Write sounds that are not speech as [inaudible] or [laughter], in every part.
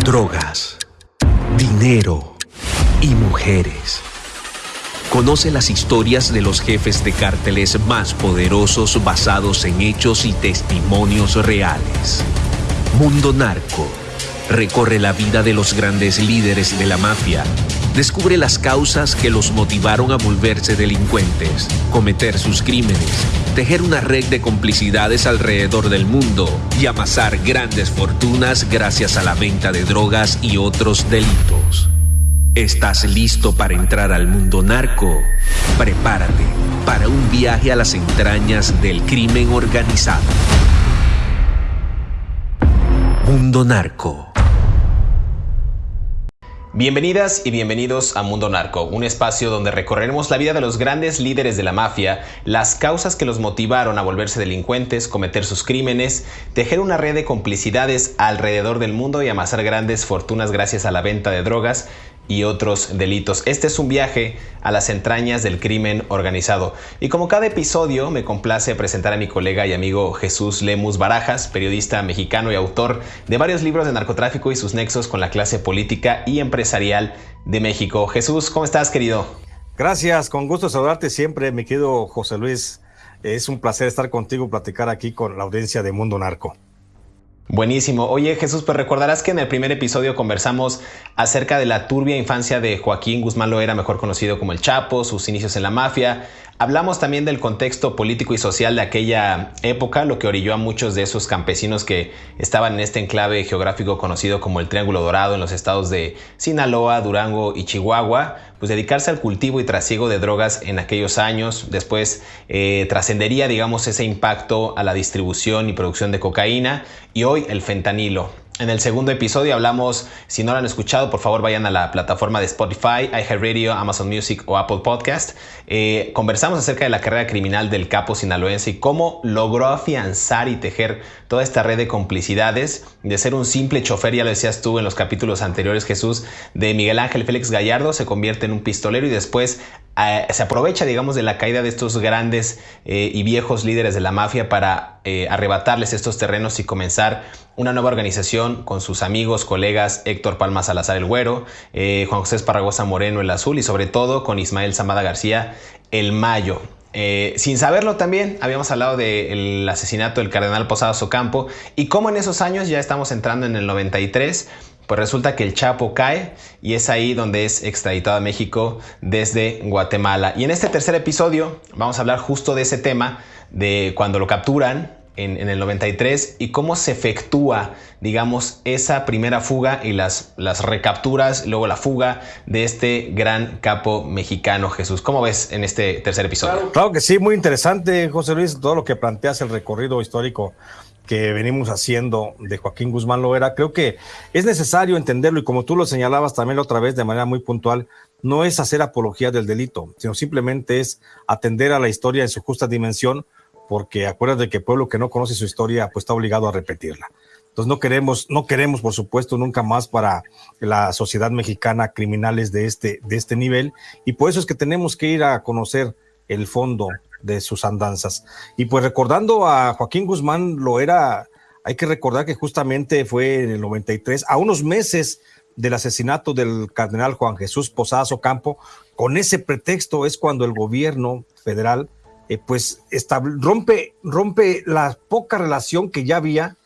drogas, dinero y mujeres. Conoce las historias de los jefes de cárteles más poderosos basados en hechos y testimonios reales. Mundo Narco. Recorre la vida de los grandes líderes de la mafia. Descubre las causas que los motivaron a volverse delincuentes, cometer sus crímenes, tejer una red de complicidades alrededor del mundo y amasar grandes fortunas gracias a la venta de drogas y otros delitos. ¿Estás listo para entrar al mundo narco? Prepárate para un viaje a las entrañas del crimen organizado. Mundo Narco. Bienvenidas y bienvenidos a Mundo Narco, un espacio donde recorreremos la vida de los grandes líderes de la mafia, las causas que los motivaron a volverse delincuentes, cometer sus crímenes, tejer una red de complicidades alrededor del mundo y amasar grandes fortunas gracias a la venta de drogas y otros delitos. Este es un viaje a las entrañas del crimen organizado. Y como cada episodio, me complace presentar a mi colega y amigo Jesús Lemus Barajas, periodista mexicano y autor de varios libros de narcotráfico y sus nexos con la clase política y empresarial de México. Jesús, ¿cómo estás, querido? Gracias, con gusto saludarte siempre, mi querido José Luis. Es un placer estar contigo, platicar aquí con la audiencia de Mundo Narco. Buenísimo. Oye Jesús, pues recordarás que en el primer episodio conversamos acerca de la turbia infancia de Joaquín Guzmán Loera, mejor conocido como el Chapo, sus inicios en la mafia, Hablamos también del contexto político y social de aquella época, lo que orilló a muchos de esos campesinos que estaban en este enclave geográfico conocido como el Triángulo Dorado en los estados de Sinaloa, Durango y Chihuahua, pues dedicarse al cultivo y trasiego de drogas en aquellos años. Después eh, trascendería, digamos, ese impacto a la distribución y producción de cocaína y hoy el fentanilo. En el segundo episodio hablamos, si no lo han escuchado, por favor vayan a la plataforma de Spotify, iHeartRadio, Amazon Music o Apple Podcast. Eh, conversamos acerca de la carrera criminal del capo sinaloense y cómo logró afianzar y tejer toda esta red de complicidades, de ser un simple chofer, ya lo decías tú en los capítulos anteriores, Jesús, de Miguel Ángel Félix Gallardo, se convierte en un pistolero y después eh, se aprovecha, digamos, de la caída de estos grandes eh, y viejos líderes de la mafia para eh, arrebatarles estos terrenos y comenzar una nueva organización con sus amigos, colegas Héctor Palma Salazar el Güero, Juan José Esparragosa Moreno el Azul y sobre todo con Ismael Zamada García el Mayo. sin saberlo también, habíamos hablado del asesinato del cardenal Posadas Ocampo y cómo en esos años ya estamos entrando en el 93 pues resulta que el Chapo cae y es ahí donde es extraditado a México desde Guatemala. Y en este tercer episodio vamos a hablar justo de ese tema, de cuando lo capturan en, el 93 y cómo se efectúa, digamos, esa primera fuga y las, recapturas, luego la fuga de este gran capo mexicano, Jesús. ¿Cómo ves en este tercer episodio? claro que sí, muy interesante, José Luis, todo lo que planteas, el recorrido histórico que venimos haciendo de Joaquín Guzmán Loera. Creo que es necesario entenderlo y como tú lo señalabas también otra vez de manera muy puntual, no es hacer apología del delito, sino simplemente es atender a la historia en su justa dimensión, porque acuérdate que el pueblo que no conoce su historia pues está obligado a repetirla. Entonces no queremos, no queremos, por supuesto, nunca más para la sociedad mexicana criminales de este, de este nivel, y por eso es que tenemos que ir a conocer el fondo de sus andanzas. Y pues recordando a Joaquín Guzmán, lo era, hay que recordar que justamente fue en el 93, a unos meses del asesinato del cardenal Juan Jesús Posadas Ocampo, con ese pretexto es cuando el gobierno federal eh, pues rompe, rompe la poca relación que ya había,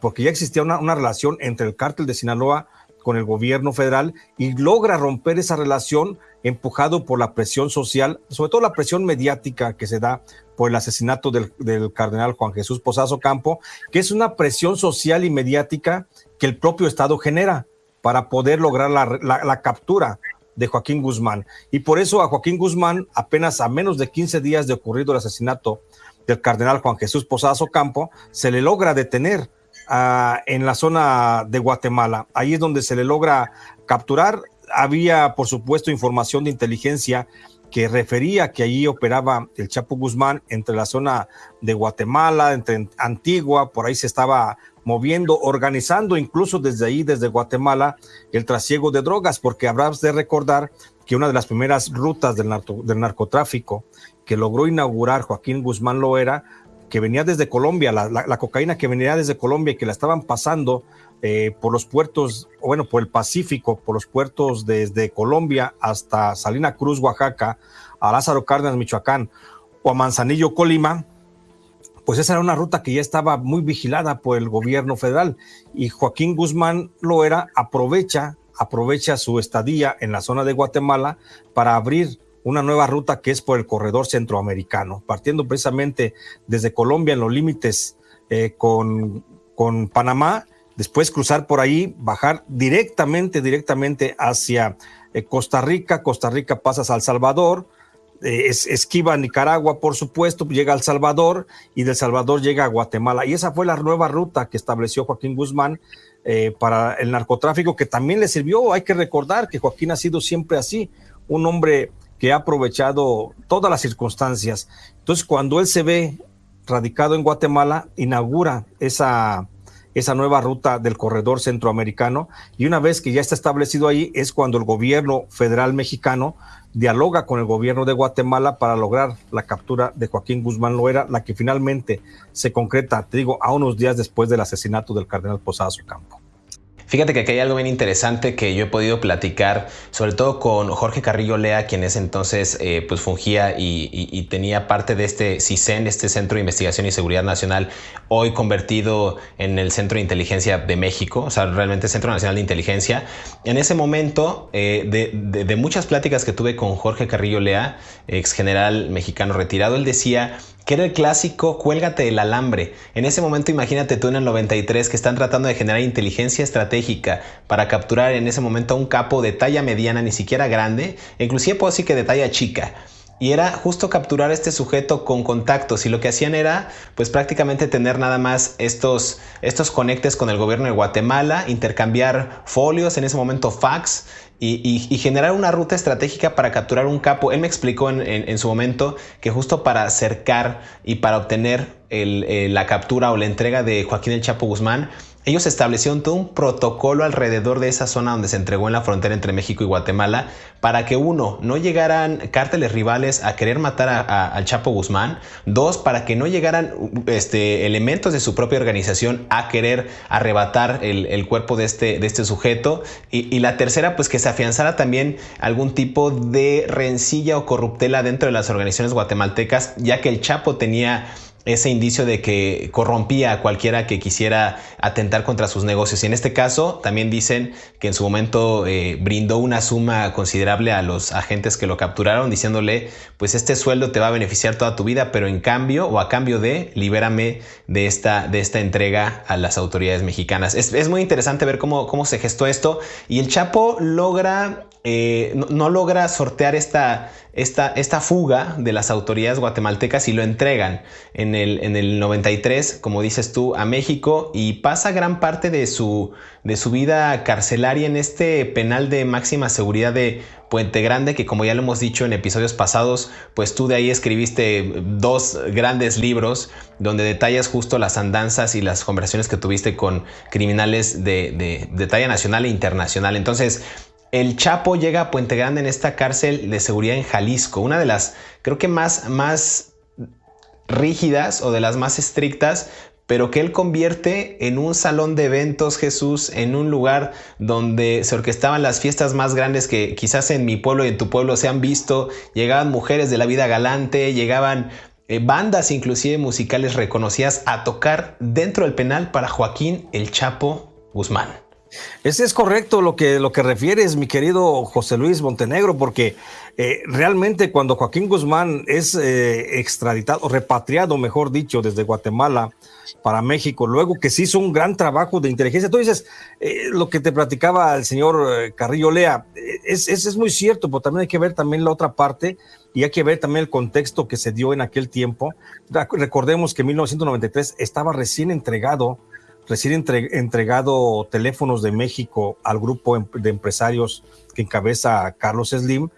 porque ya existía una, una relación entre el cártel de Sinaloa con el gobierno federal y logra romper esa relación empujado por la presión social, sobre todo la presión mediática que se da por el asesinato del, cardenal Juan Jesús Posazo Campo, que es una presión social y mediática que el propio Estado genera para poder lograr la, captura de Joaquín Guzmán. Y por eso a Joaquín Guzmán, apenas a menos de 15 días de ocurrido el asesinato del cardenal Juan Jesús Posazo Campo, se le logra detener ah, en la zona de Guatemala. Ahí es donde se le logra capturar había, por supuesto, información de inteligencia que refería que allí operaba el Chapo Guzmán entre la zona de Guatemala, entre Antigua, por ahí se estaba moviendo, organizando incluso desde ahí, desde Guatemala, el trasiego de drogas, porque habrás de recordar que una de las primeras rutas del, narcotráfico que logró inaugurar Joaquín Guzmán Loera, que venía desde Colombia, la, la cocaína que venía desde Colombia y que la estaban pasando eh, por los puertos, bueno, por el Pacífico, por los puertos desde Colombia hasta Salina Cruz, Oaxaca, a Lázaro Cárdenas, Michoacán, o a Manzanillo, Colima, pues esa era una ruta que ya estaba muy vigilada por el gobierno federal. Y Joaquín Guzmán Loera aprovecha, aprovecha su estadía en la zona de Guatemala para abrir una nueva ruta que es por el corredor centroamericano, partiendo precisamente desde Colombia en los límites eh, con, con Panamá, después cruzar por ahí, bajar directamente, directamente hacia eh, Costa Rica, Costa Rica pasas a El Salvador, eh, esquiva Nicaragua, por supuesto, llega al Salvador y del Salvador llega a Guatemala. Y esa fue la nueva ruta que estableció Joaquín Guzmán eh, para el narcotráfico, que también le sirvió. Hay que recordar que Joaquín ha sido siempre así, un hombre que ha aprovechado todas las circunstancias. Entonces, cuando él se ve radicado en Guatemala, inaugura esa, esa nueva ruta del corredor centroamericano y una vez que ya está establecido ahí es cuando el gobierno federal mexicano dialoga con el gobierno de Guatemala para lograr la captura de Joaquín Guzmán Loera, la que finalmente se concreta, te digo, a unos días después del asesinato del cardenal Posadas Ocampo. Fíjate que aquí hay algo bien interesante que yo he podido platicar, sobre todo con Jorge Carrillo Lea, quien es entonces eh, pues fungía y, tenía parte de este CISEN, este Centro de Investigación y Seguridad Nacional, hoy convertido en el Centro de Inteligencia de México, o sea, realmente Centro Nacional de Inteligencia. En ese momento, eh, de, de muchas pláticas que tuve con Jorge Carrillo Lea, ex general mexicano retirado, él decía que era el clásico cuélgate el alambre. En ese momento imagínate tú en el 93 que están tratando de generar inteligencia estratégica para capturar en ese momento a un capo de talla mediana, ni siquiera grande, inclusive puedo decir que de talla chica. Y era justo capturar a este sujeto con contactos y lo que hacían era pues prácticamente tener nada más estos, estos conectes con el gobierno de Guatemala, intercambiar folios, en ese momento fax y, generar una ruta estratégica para capturar un capo. Él me explicó en, su momento que justo para acercar y para obtener eh, la captura o la entrega de Joaquín el Chapo Guzmán, ellos establecieron todo un protocolo alrededor de esa zona donde se entregó en la frontera entre México y Guatemala para que uno, no llegaran cárteles rivales a querer matar al Chapo Guzmán, dos, para que no llegaran este, elementos de su propia organización a querer arrebatar el, cuerpo de este, este sujeto, y, la tercera, pues que se afianzara también algún tipo de rencilla o corruptela dentro de las organizaciones guatemaltecas, ya que el Chapo tenía ese indicio de que corrompía a cualquiera que quisiera atentar contra sus negocios. Y en este caso también dicen que en su momento eh, brindó una suma considerable a los agentes que lo capturaron, diciéndole, pues este sueldo te va a beneficiar toda tu vida, pero en cambio o a cambio de, libérame de esta, de esta entrega a las autoridades mexicanas. Es, muy interesante ver cómo, cómo se gestó esto y el Chapo logra eh, no, logra sortear esta, esta, esta, fuga de las autoridades guatemaltecas y lo entregan en el, en el 93, como dices tú, a México y pasa gran parte de su, de su vida carcelaria en este penal de máxima seguridad de Puente Grande, que como ya lo hemos dicho en episodios pasados, pues tú de ahí escribiste dos grandes libros donde detallas justo las andanzas y las conversaciones que tuviste con criminales de, de, de talla nacional e internacional. Entonces, el Chapo llega a Puente Grande en esta cárcel de seguridad en Jalisco, una de las, creo que más, más rígidas o de las más estrictas, pero que él convierte en un salón de eventos, Jesús, en un lugar donde se orquestaban las fiestas más grandes que quizás en mi pueblo y en tu pueblo se han visto. Llegaban mujeres de la vida galante, llegaban eh, bandas inclusive musicales reconocidas a tocar dentro del penal para Joaquín el Chapo Guzmán. Ese es correcto lo que, lo que refieres, mi querido José Luis Montenegro, porque eh, realmente cuando Joaquín Guzmán es eh, extraditado, repatriado, mejor dicho, desde Guatemala para México, luego que se hizo un gran trabajo de inteligencia, tú dices, eh, lo que te platicaba el señor Carrillo Lea, es, es, es muy cierto, pero también hay que ver también la otra parte y hay que ver también el contexto que se dio en aquel tiempo. Recordemos que en 1993 estaba recién entregado recién entregado teléfonos de México al grupo em-, de empresarios que encabeza Carlos Slim.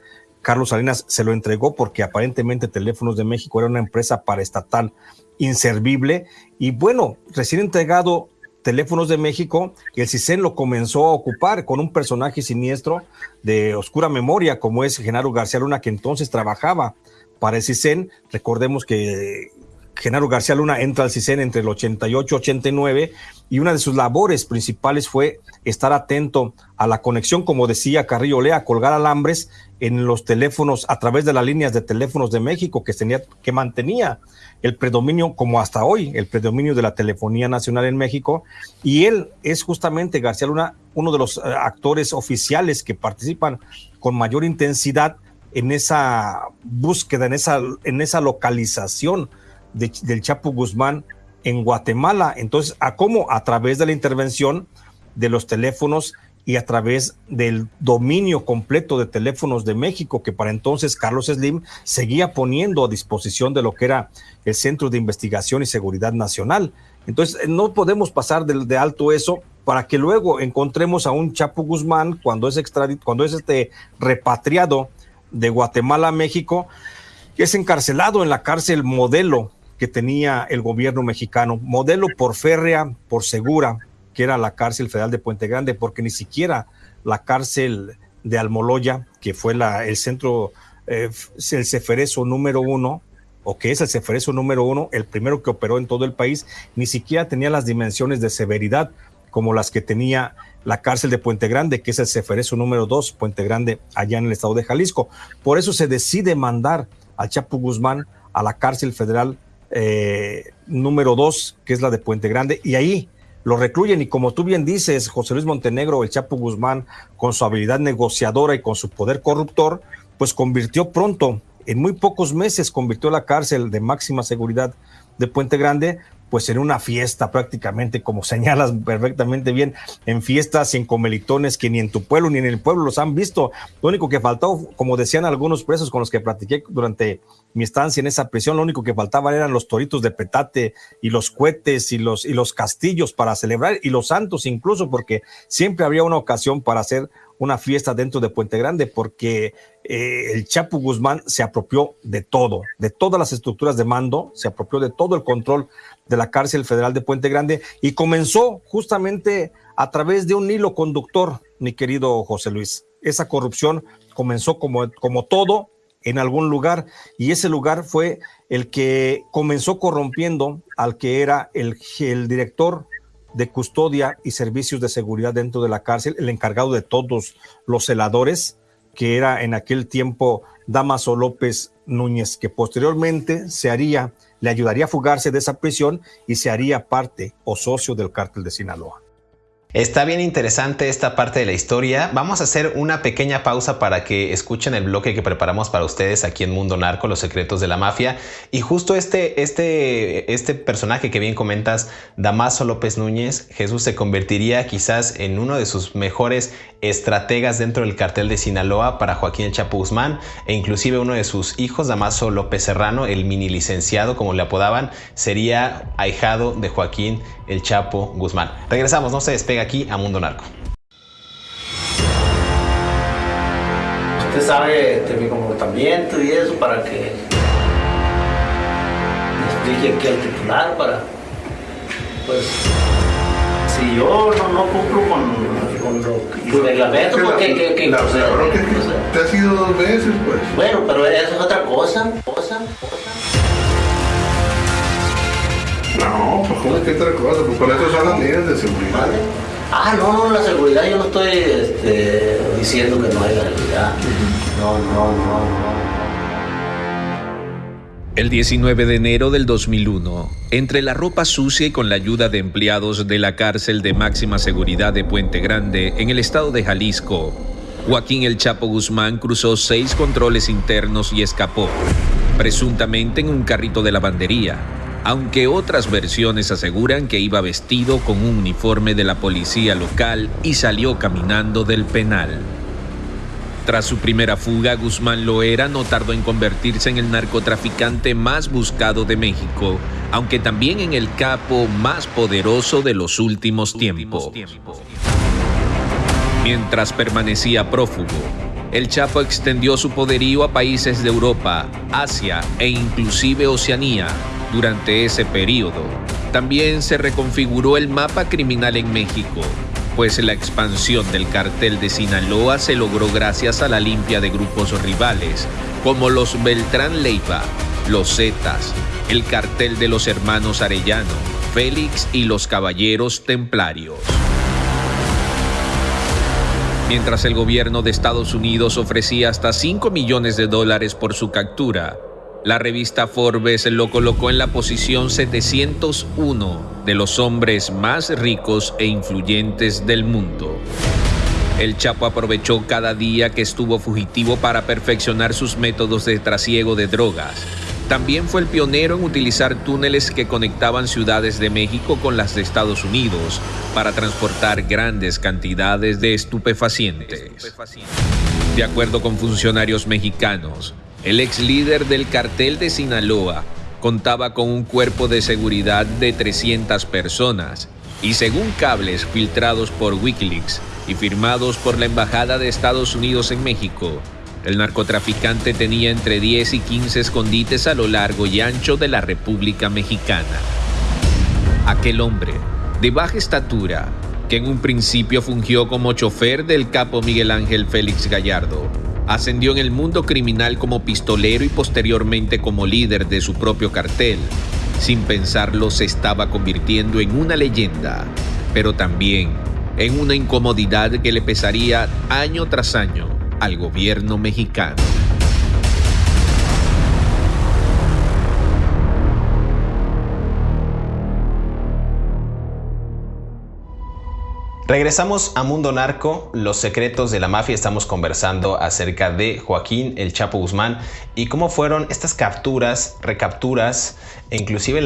Carlos Salinas se lo entregó porque aparentemente Teléfonos de México era una empresa paraestatal inservible. Y bueno, recién entregado Teléfonos de México, el CISEN lo comenzó a ocupar con un personaje siniestro de oscura memoria, como es Genaro García Luna, que entonces trabajaba para el CISEN. Recordemos que Genaro García Luna entra al CISEN entre el 88 y 89 y una de sus labores principales fue estar atento a la conexión, como decía Carrillo Lea, colgar alambres en los teléfonos a través de las líneas de teléfonos de México que, tenía, que mantenía el predominio, como hasta hoy, el predominio de la telefonía nacional en México. Y él es justamente, García Luna, uno de los eh, actores oficiales que participan con mayor intensidad en esa búsqueda, en esa, en esa localización del Chapo Guzmán en Guatemala. Entonces, ¿a cómo? A través de la intervención de los teléfonos y a través del dominio completo de teléfonos de México, que para entonces Carlos Slim seguía poniendo a disposición de lo que era el Centro de Investigación y Seguridad Nacional. Entonces, no podemos pasar de, alto eso para que luego encontremos a un Chapo Guzmán cuando es, cuando es este repatriado de Guatemala a México, que es encarcelado en la cárcel modelo que tenía el gobierno mexicano, modelo por férrea, por segura, que era la cárcel federal de Puente Grande, porque ni siquiera la cárcel de Almoloya, que fue la, el centro, eh, el ceferezo número uno, o que es el ceferezo número uno, el primero que operó en todo el país, ni siquiera tenía las dimensiones de severidad como las que tenía la cárcel de Puente Grande, que es el ceferezo número dos, Puente Grande, allá en el estado de Jalisco. Por eso se decide mandar al Chapo Guzmán a la cárcel federal eh, número dos, que es la de Puente Grande, y ahí lo recluyen. Y como tú bien dices, José Luis Montenegro, el Chapo Guzmán, con su habilidad negociadora y con su poder corruptor, pues convirtió pronto, en muy pocos meses, convirtió la cárcel de máxima seguridad de Puente Grande pues en una fiesta prácticamente, como [laughs] señalas perfectamente bien, en fiestas sin comelitones que ni en tu pueblo ni en el pueblo los han visto. Lo único que faltó, como decían algunos presos con los que platiqué durante mi estancia en esa prisión, lo único que faltaban eran los toritos de petate y los cohetes y los, y los castillos para celebrar y los santos incluso, porque siempre había una ocasión para hacer una fiesta dentro de Puente Grande porque eh, el Chapo Guzmán se apropió de todo, de todas las estructuras de mando, se apropió de todo el control de la cárcel federal de Puente Grande y comenzó justamente a través de un hilo conductor, mi querido José Luis. Esa corrupción comenzó como, como todo en algún lugar y ese lugar fue el que comenzó corrompiendo al que era el, el director de custodia y servicios de seguridad dentro de la cárcel, el encargado de todos los celadores, que era en aquel tiempo Damaso López Núñez, que posteriormente se haría, le ayudaría a fugarse de esa prisión y se haría parte o socio del cártel de Sinaloa. Está bien interesante esta parte de la historia. Vamos a hacer una pequeña pausa para que escuchen el bloque que preparamos para ustedes aquí en Mundo Narco, los secretos de la mafia. Y justo este, este, este personaje que bien comentas, Damaso López Núñez, Jesús se convertiría quizás en uno de sus mejores estrategas dentro del cartel de Sinaloa para Joaquín Chapo Guzmán e inclusive uno de sus hijos, Damaso López Serrano, el mini licenciado como le apodaban, sería ahijado de Joaquín el Chapo Guzmán. Regresamos, no se despega aquí a Mundo Narco. Usted sabe este, mi comportamiento y eso para que me explique aquí al titular para pues si yo no, no cumplo con, con los reglamentos, pues, ¿qué, qué, qué, la, la, que te ha sido dos veces, pues. Bueno, pero eso es otra cosa, cosa, cosa. No, pues ¿cómo es que otra cosa? Pues por eso son las medidas de seguridad. Ah, no, no, la seguridad yo no estoy este, diciendo que no hay la seguridad. No, no, no, no. El 19 de enero del 2001, entre la ropa sucia y con la ayuda de empleados de la cárcel de máxima seguridad de Puente Grande, en el estado de Jalisco, Joaquín El Chapo Guzmán cruzó seis controles internos y escapó, presuntamente en un carrito de lavandería, aunque otras versiones aseguran que iba vestido con un uniforme de la policía local y salió caminando del penal. Tras su primera fuga, Guzmán Loera no tardó en convertirse en el narcotraficante más buscado de México, aunque también en el capo más poderoso de los últimos tiempos. Mientras permanecía prófugo, el Chapo extendió su poderío a países de Europa, Asia e inclusive Oceanía, durante ese periodo, también se reconfiguró el mapa criminal en México, pues la expansión del cartel de Sinaloa se logró gracias a la limpia de grupos rivales, como los Beltrán Leiva, los Zetas, el cartel de los hermanos Arellano, Félix y los Caballeros Templarios. Mientras el gobierno de Estados Unidos ofrecía hasta 5 millones de dólares por su captura, la revista Forbes lo colocó en la posición 701 de los hombres más ricos e influyentes del mundo. El Chapo aprovechó cada día que estuvo fugitivo para perfeccionar sus métodos de trasiego de drogas. También fue el pionero en utilizar túneles que conectaban ciudades de México con las de Estados Unidos para transportar grandes cantidades de estupefacientes. De acuerdo con funcionarios mexicanos, el ex líder del cartel de Sinaloa contaba con un cuerpo de seguridad de 300 personas y según cables filtrados por Wikileaks, y firmados por la Embajada de Estados Unidos en México, el narcotraficante tenía entre 10 y 15 escondites a lo largo y ancho de la República Mexicana. Aquel hombre, de baja estatura, que en un principio fungió como chofer del capo Miguel Ángel Félix Gallardo, ascendió en el mundo criminal como pistolero y posteriormente como líder de su propio cartel. Sin pensarlo se estaba convirtiendo en una leyenda, pero también en una incomodidad que le pesaría año tras año al gobierno mexicano. Regresamos a Mundo Narco, los secretos de la mafia. Estamos conversando acerca de Joaquín El Chapo Guzmán y cómo fueron estas capturas, recapturas inclusive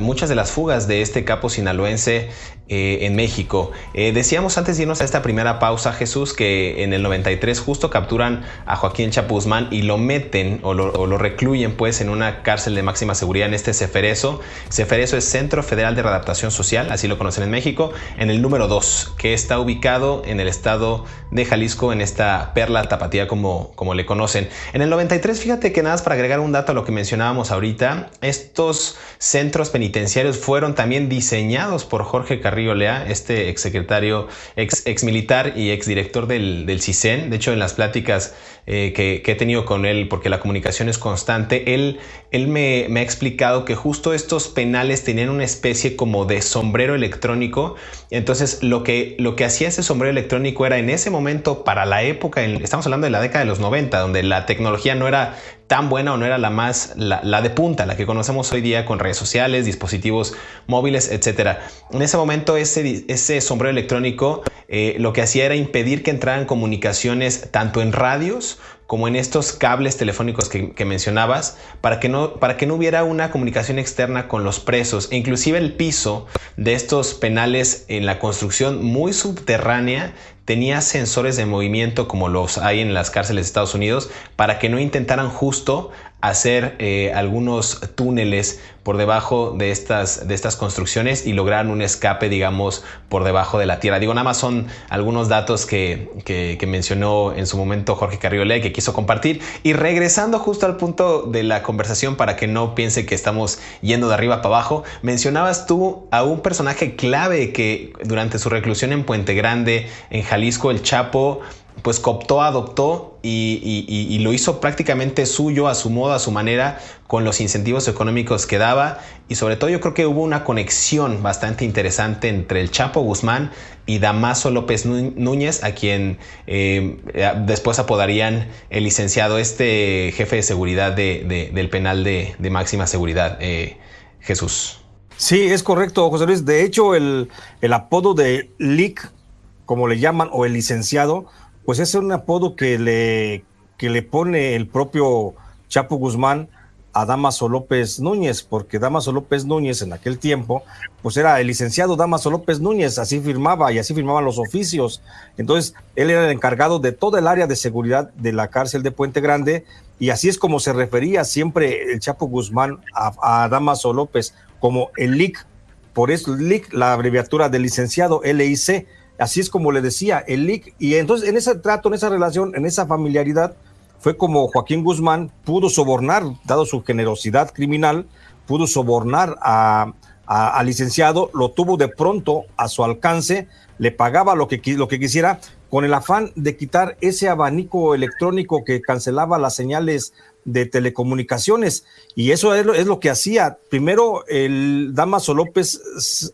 muchas de las fugas de este capo sinaloense eh, en México. Eh, decíamos antes de irnos a esta primera pausa, Jesús, que en el 93 justo capturan a Joaquín Chapuzmán y lo meten o lo, recluyen pues en una cárcel de máxima seguridad en este Ceferezo. Ceferezo es Centro Federal de Readaptación Social, así lo conocen en México, en el número 2, que está ubicado en el estado de Jalisco, en esta perla tapatía como, como le conocen. En el 93, fíjate que nada más para agregar un dato a lo que mencionábamos ahorita, estos centros penitenciarios fueron también diseñados por Jorge Carrillo Lea, este exsecretario, ex, ex militar y exdirector del, del CISEN. De hecho, en las pláticas eh, que, he tenido con él, porque la comunicación es constante, él, él me, ha explicado que justo estos penales tenían una especie como de sombrero electrónico. Entonces, lo que, lo que hacía ese sombrero electrónico era en ese momento, para la época, estamos hablando de la década de los 90, donde la tecnología no era tan buena o no era la más, la, de punta, la que conocemos hoy día con redes sociales, dispositivos móviles, etc. En ese momento ese, sombrero electrónico eh, lo que hacía era impedir que entraran comunicaciones tanto en radios como en estos cables telefónicos que, mencionabas, para que, no, para que no hubiera una comunicación externa con los presos. E inclusive el piso de estos penales en la construcción muy subterránea tenía sensores de movimiento como los hay en las cárceles de Estados Unidos para que no intentaran justo hacer eh, algunos túneles por debajo de estas, de estas construcciones y lograr un escape, digamos, por debajo de la tierra. Digo, nada más son algunos datos que, mencionó en su momento Jorge Carriole que quiso compartir. Y regresando justo al punto de la conversación para que no piense que estamos yendo de arriba para abajo, mencionabas tú a un personaje clave que durante su reclusión en Puente Grande, en Jalisco, el Chapo, pues cooptó, adoptó y, lo hizo prácticamente suyo, a su modo, a su manera, con los incentivos económicos que daba. Y sobre todo yo creo que hubo una conexión bastante interesante entre el Chapo Guzmán y Damaso López Núñez, a quien eh, después apodarían el licenciado, este jefe de seguridad del penal de, máxima seguridad, eh, Jesús. Sí, es correcto, José Luis. De hecho, el, el apodo de LIC, como le llaman, o el licenciado, pues es un apodo que le, que le pone el propio Chapo Guzmán a Damaso López Núñez, porque Damaso López Núñez en aquel tiempo, pues era el licenciado Damaso López Núñez, así firmaba y así firmaban los oficios. Entonces, él era el encargado de todo el área de seguridad de la cárcel de Puente Grande y así es como se refería siempre el Chapo Guzmán a, a Damaso López como el LIC, por eso LIC, la abreviatura del licenciado LIC, Así es como le decía, el LIC. Y entonces en ese trato, en esa relación, en esa familiaridad, fue como Joaquín Guzmán pudo sobornar, dado su generosidad criminal, pudo sobornar al licenciado, lo tuvo de pronto a su alcance, le pagaba lo que, lo que quisiera, con el afán de quitar ese abanico electrónico que cancelaba las señales de telecomunicaciones. Y eso es lo, es lo que hacía. Primero, el Damaso López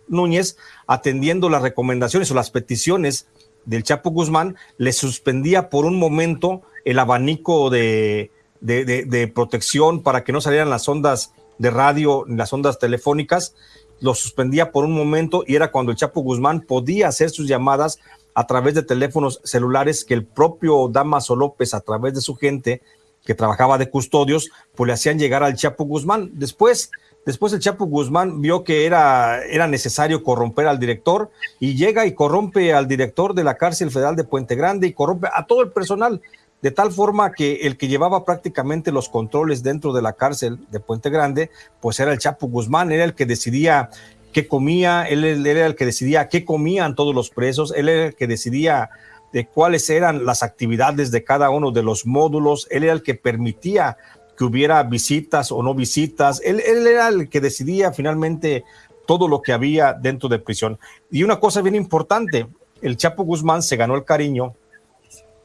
Núñez, atendiendo las recomendaciones o las peticiones del Chapo Guzmán, le suspendía por un momento el abanico de, de, protección para que no salieran las ondas de radio, las ondas telefónicas, lo suspendía por un momento y era cuando el Chapo Guzmán podía hacer sus llamadas a través de teléfonos celulares que el propio Damaso López, a través de su gente que trabajaba de custodios, pues le hacían llegar al Chapo Guzmán. Después, después el Chapo Guzmán vio que era, era necesario corromper al director y llega y corrompe al director de la cárcel federal de Puente Grande y corrompe a todo el personal de tal forma que el que llevaba prácticamente los controles dentro de la cárcel de Puente Grande, pues era el Chapo Guzmán, era el que decidía qué comía, él, era el que decidía qué comían todos los presos, él era el que decidía de cuáles eran las actividades de cada uno de los módulos, él era el que permitía que hubiera visitas o no visitas, él, él era el que decidía finalmente todo lo que había dentro de prisión. Y una cosa bien importante, el Chapo Guzmán se ganó el cariño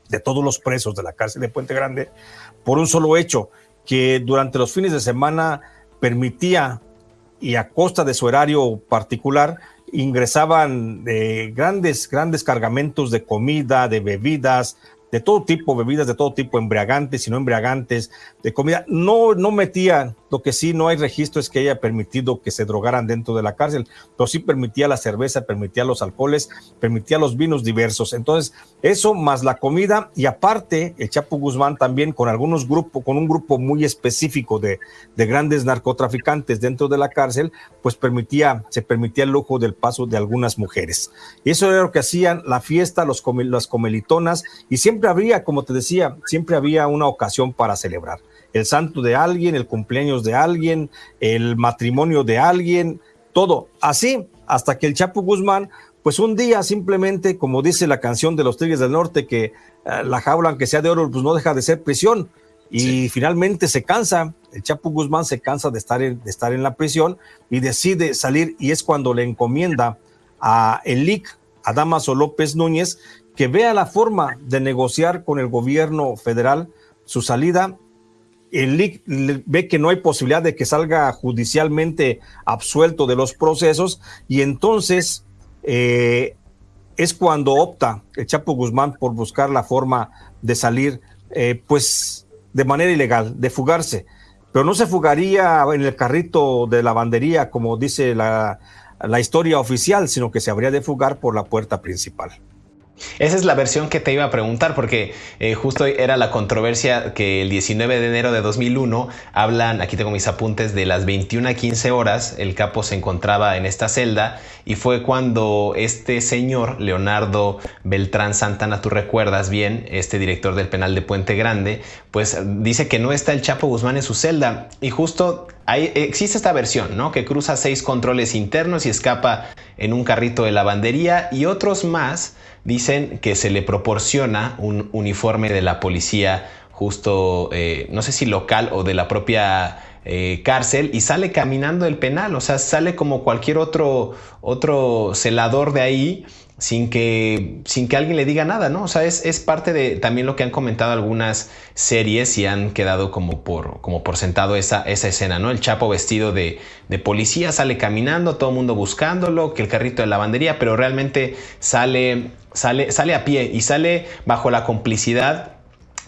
de todos los presos de la cárcel de Puente Grande por un solo hecho, que durante los fines de semana permitía y a costa de su horario particular ingresaban eh, grandes, grandes cargamentos de comida, de bebidas, de todo tipo, bebidas de todo tipo, embriagantes y no embriagantes, de comida. No, no metía, lo que sí no hay registro es que haya permitido que se drogaran dentro de la cárcel, pero sí permitía la cerveza, permitía los alcoholes, permitía los vinos diversos. Entonces, eso más la comida y aparte, el Chapo Guzmán también con algunos grupos, con un grupo muy específico de, de grandes narcotraficantes dentro de la cárcel, pues permitía, se permitía el lujo del paso de algunas mujeres. Y eso era lo que hacían la fiesta, los, las comelitonas y siempre había, como te decía, siempre había una ocasión para celebrar. El santo de alguien, el cumpleaños de alguien, el matrimonio de alguien, todo. Así, hasta que el Chapo Guzmán, pues un día simplemente, como dice la canción de los Tigres del Norte, que eh, la jaula, aunque sea de oro, pues no deja de ser prisión. Y finalmente se cansa, el Chapo Guzmán se cansa de estar, en, de estar en la prisión y decide salir y es cuando le encomienda a el LIC, a Damaso López Núñez, que vea la forma de negociar con el gobierno federal su salida. El LIC ve que no hay posibilidad de que salga judicialmente absuelto de los procesos y entonces eh, es cuando opta el Chapo Guzmán por buscar la forma de salir, eh, pues de manera ilegal, de fugarse. Pero no se fugaría en el carrito de lavandería, como dice la, la historia oficial, sino que se habría de fugar por la puerta principal. Esa es la versión que te iba a preguntar, porque eh, justo era la controversia que el 19 de enero de 2001 hablan, aquí tengo mis apuntes, de las 21 a 15 horas, el capo se encontraba en esta celda y fue cuando este señor, Leonardo Beltrán Santana, tú recuerdas bien, este director del penal de Puente Grande, pues dice que no está el Chapo Guzmán en su celda y justo ahí existe esta versión, ¿no? Que cruza seis controles internos y escapa en un carrito de lavandería y otros más dicen que se le proporciona un uniforme de la policía justo, eh, no sé si local o de la propia eh, cárcel y sale caminando el penal, o sea, sale como cualquier otro, otro celador de ahí sin que, sin que alguien le diga nada, ¿no? O sea, es, es, parte de también lo que han comentado algunas series y han quedado como por, como por sentado esa, esa escena, ¿no? El Chapo vestido de, de policía sale caminando, todo el mundo buscándolo, que el carrito de lavandería, pero realmente sale, sale, sale a pie y sale bajo la complicidad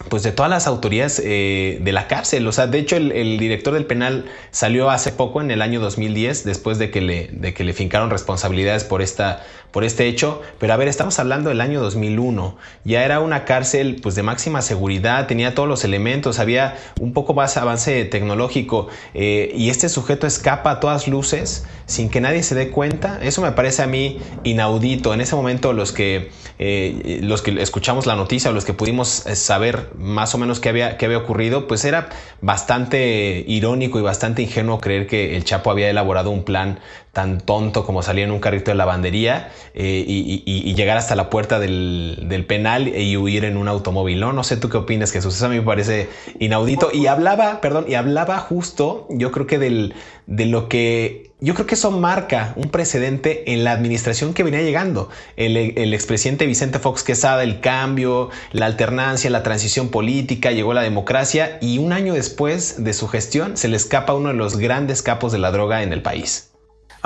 pues de todas las autoridades eh, de la cárcel. O sea, de hecho, el, director del penal salió hace poco, en el año 2010, después de que le, de que le fincaron responsabilidades por, esta, por este hecho. Pero a ver, estamos hablando del año 2001. Ya era una cárcel pues, de máxima seguridad, tenía todos los elementos, había un poco más avance tecnológico. Eh, y este sujeto escapa a todas luces sin que nadie se dé cuenta. Eso me parece a mí inaudito. En ese momento, los que, eh, los que escuchamos la noticia o los que pudimos saber más o menos qué había, qué había ocurrido, pues era bastante irónico y bastante ingenuo creer que el Chapo había elaborado un plan tan tonto como salir en un carrito de lavandería eh, y, llegar hasta la puerta del, penal y huir en un automóvil, ¿no? No sé tú qué opinas, Jesús, eso a mí me parece inaudito. Y hablaba, perdón, y hablaba justo, yo creo que del, de lo que yo creo que eso marca un precedente en la administración que venía llegando. El, expresidente Vicente Fox Quesada, el cambio, la alternancia, la transición política, llegó la democracia y un año después de su gestión se le escapa uno de los grandes capos de la droga en el país.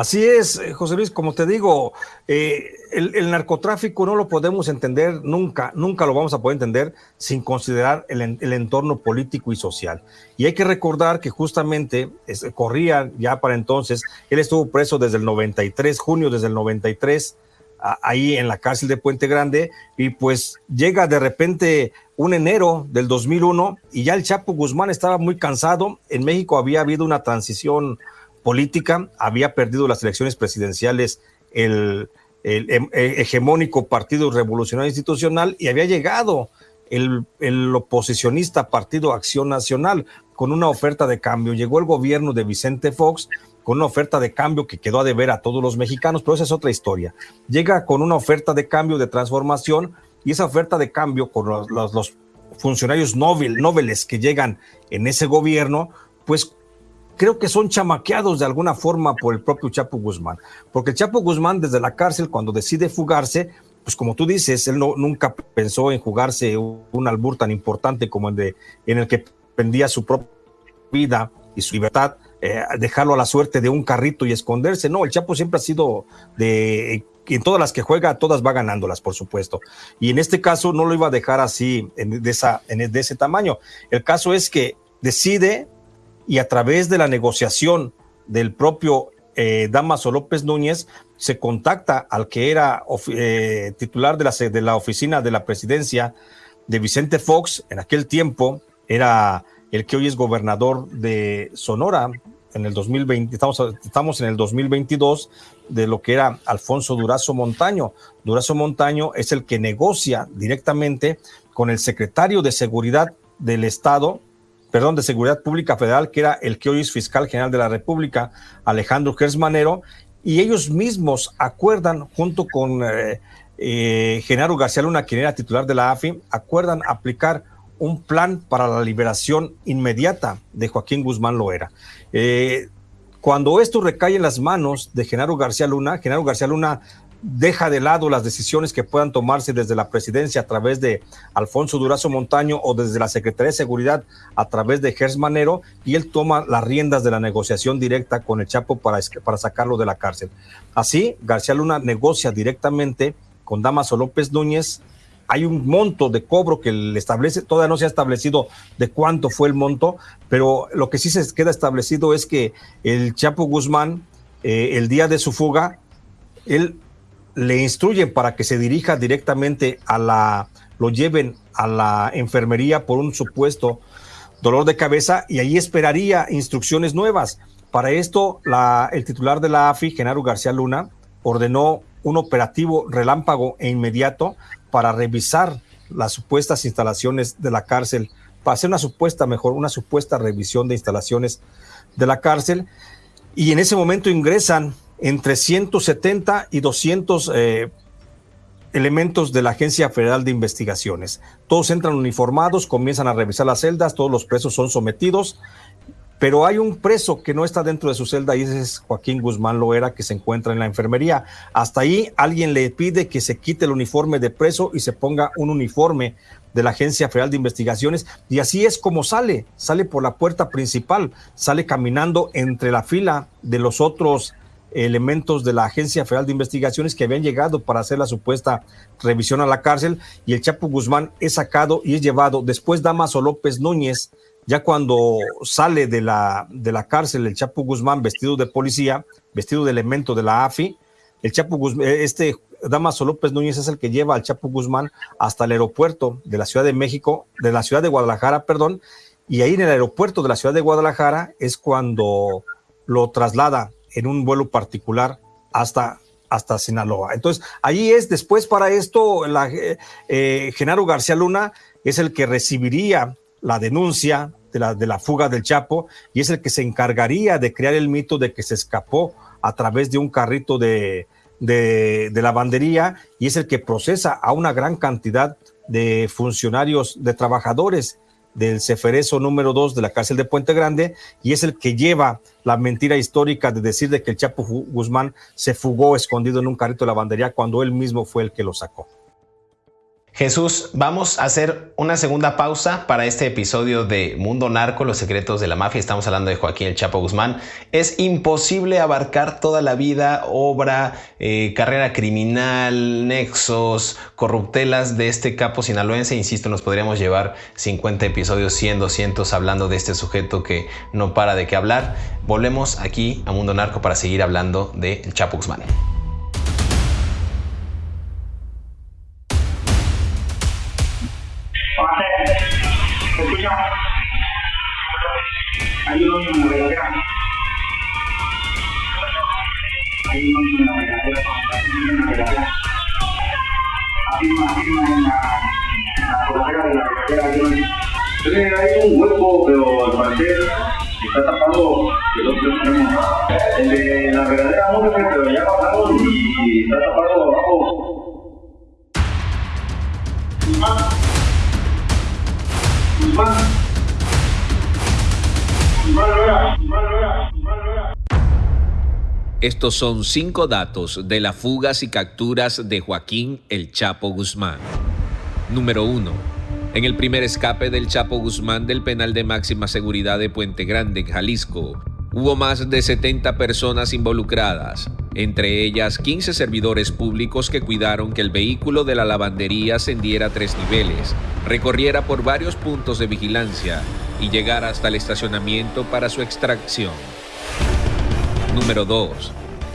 Así es, eh, José Luis, como te digo, eh, el, narcotráfico no lo podemos entender nunca, nunca lo vamos a poder entender sin considerar el, entorno político y social. Y hay que recordar que justamente corría ya para entonces, él estuvo preso desde el 93, junio desde el 93, ahí en la cárcel de Puente Grande, y pues llega de repente un enero del 2001 y ya el Chapo Guzmán estaba muy cansado. En México había habido una transición política, había perdido las elecciones presidenciales el, em, hegemónico Partido Revolucionario Institucional y había llegado el, el, oposicionista Partido Acción Nacional con una oferta de cambio. Llegó el gobierno de Vicente Fox con una oferta de cambio que quedó a deber a todos los mexicanos, pero esa es otra historia. Llega con una oferta de cambio, de transformación, y esa oferta de cambio con los, los, los funcionarios nobles que llegan en ese gobierno, pues creo que son chamaqueados de alguna forma por el propio Chapo Guzmán, porque el Chapo Guzmán desde la cárcel cuando decide fugarse, pues como tú dices, él nunca pensó en jugarse un albur tan importante como el, de, en el que pendía su propia vida y su libertad, eh, dejarlo a la suerte de un carrito y esconderse. No, el Chapo siempre ha sido de en todas las que juega, todas va ganándolas, por supuesto. Y en este caso no lo iba a dejar así, en, de, esa, en, de ese tamaño. El caso es que decide y a través de la negociación del propio eh, Damaso López Núñez se contacta al que era eh, titular de la, de la oficina de la presidencia de Vicente Fox, en aquel tiempo era el que hoy es gobernador de Sonora, en el 2020, estamos, estamos en el 2022, de lo que era Alfonso Durazo Montaño. Durazo Montaño es el que negocia directamente con el secretario de Seguridad del Estado, perdón, de Seguridad Pública Federal, que era el que hoy es fiscal general de la República, Alejandro Gersmanero, y ellos mismos acuerdan, junto con eh, eh, Genaro García Luna, quien era titular de la AFI, acuerdan aplicar un plan para la liberación inmediata de Joaquín Guzmán Loera. Eh, cuando esto recae en las manos de Genaro García Luna, Genaro García Luna deja de lado las decisiones que puedan tomarse desde la presidencia a través de Alfonso Durazo Montaño o desde la Secretaría de Seguridad a través de Gers Manero y él toma las riendas de la negociación directa con el Chapo para, para sacarlo de la cárcel. Así, García Luna negocia directamente con Damaso López Núñez. Hay un monto de cobro que le establece, todavía no se ha establecido de cuánto fue el monto, pero lo que sí se queda establecido es que el Chapo Guzmán, eh, el día de su fuga, él le instruyen para que se dirija directamente a la, lo lleven a la enfermería por un supuesto dolor de cabeza y ahí esperaría instrucciones nuevas. Para esto, la, el titular de la AFI, Genaro García Luna, ordenó un operativo relámpago e inmediato para revisar las supuestas instalaciones de la cárcel, para hacer una supuesta, mejor, una supuesta revisión de instalaciones de la cárcel. Y en ese momento ingresan entre 170 y 200 eh, elementos de la Agencia Federal de Investigaciones. Todos entran uniformados, comienzan a revisar las celdas, todos los presos son sometidos, pero hay un preso que no está dentro de su celda y ese es Joaquín Guzmán Loera que se encuentra en la enfermería. Hasta ahí alguien le pide que se quite el uniforme de preso y se ponga un uniforme de la Agencia Federal de Investigaciones y así es como sale, sale por la puerta principal, sale caminando entre la fila de los otros elementos de la Agencia Federal de Investigaciones que habían llegado para hacer la supuesta revisión a la cárcel y el Chapo Guzmán es sacado y es llevado. Después Damaso López Núñez, ya cuando sale de la, de la cárcel el Chapo Guzmán vestido de policía, vestido de elemento de la AFI, el Chapo Guzmán, este Damaso López Núñez es el que lleva al Chapo Guzmán hasta el aeropuerto de la Ciudad de México, de la Ciudad de Guadalajara, perdón, y ahí en el aeropuerto de la Ciudad de Guadalajara es cuando lo traslada en un vuelo particular hasta, hasta Sinaloa. Entonces, ahí es, después para esto, la, eh, eh, Genaro García Luna es el que recibiría la denuncia de la, de la fuga del Chapo y es el que se encargaría de crear el mito de que se escapó a través de un carrito de, de, de lavandería y es el que procesa a una gran cantidad de funcionarios, de trabajadores del Ceferezo número 2 de la cárcel de Puente Grande y es el que lleva la mentira histórica de decir de que el Chapo Guzmán se fugó escondido en un carrito de lavandería cuando él mismo fue el que lo sacó. Jesús, vamos a hacer una segunda pausa para este episodio de Mundo Narco, los secretos de la mafia. Estamos hablando de Joaquín El Chapo Guzmán. Es imposible abarcar toda la vida, obra, eh, carrera criminal, nexos, corruptelas de este capo sinaloense. Insisto, nos podríamos llevar 50 episodios, 100, 200 hablando de este sujeto que no para de qué hablar. Volvemos aquí a Mundo Narco para seguir hablando de El Chapo Guzmán. Hay un hoyo en la regadera. Hay un hoyo en la regadera. Hay una regadera. Afirma, afirma en la, en la de la un hoyo. Tiene ahí un hueco, pero al parecer está tapado el otro extremo. El de la regadera no, pero ya pasaron y está tapado abajo. Estos son cinco datos de las fugas y capturas de Joaquín El Chapo Guzmán. Número 1. En el primer escape del Chapo Guzmán del penal de máxima seguridad de Puente Grande, Jalisco, hubo más de 70 personas involucradas, entre ellas 15 servidores públicos que cuidaron que el vehículo de la lavandería ascendiera tres niveles, recorriera por varios puntos de vigilancia y llegara hasta el estacionamiento para su extracción. Número 2.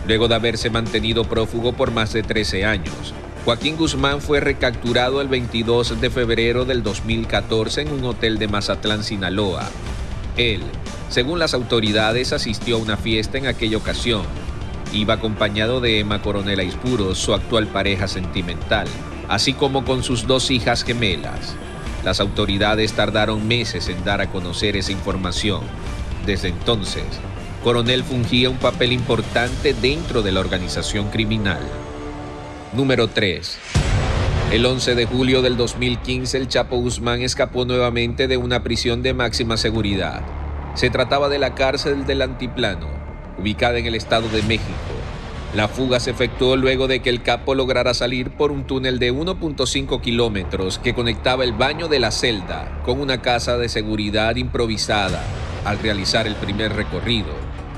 Luego de haberse mantenido prófugo por más de 13 años, Joaquín Guzmán fue recapturado el 22 de febrero del 2014 en un hotel de Mazatlán, Sinaloa. Él, según las autoridades, asistió a una fiesta en aquella ocasión. Iba acompañado de Emma Coronel Aispuro, su actual pareja sentimental, así como con sus dos hijas gemelas. Las autoridades tardaron meses en dar a conocer esa información. Desde entonces, Coronel fungía un papel importante dentro de la organización criminal. Número 3. El 11 de julio del 2015, el Chapo Guzmán escapó nuevamente de una prisión de máxima seguridad. Se trataba de la cárcel del Antiplano, ubicada en el Estado de México. La fuga se efectuó luego de que el capo lograra salir por un túnel de 1.5 kilómetros que conectaba el baño de la celda con una casa de seguridad improvisada. Al realizar el primer recorrido,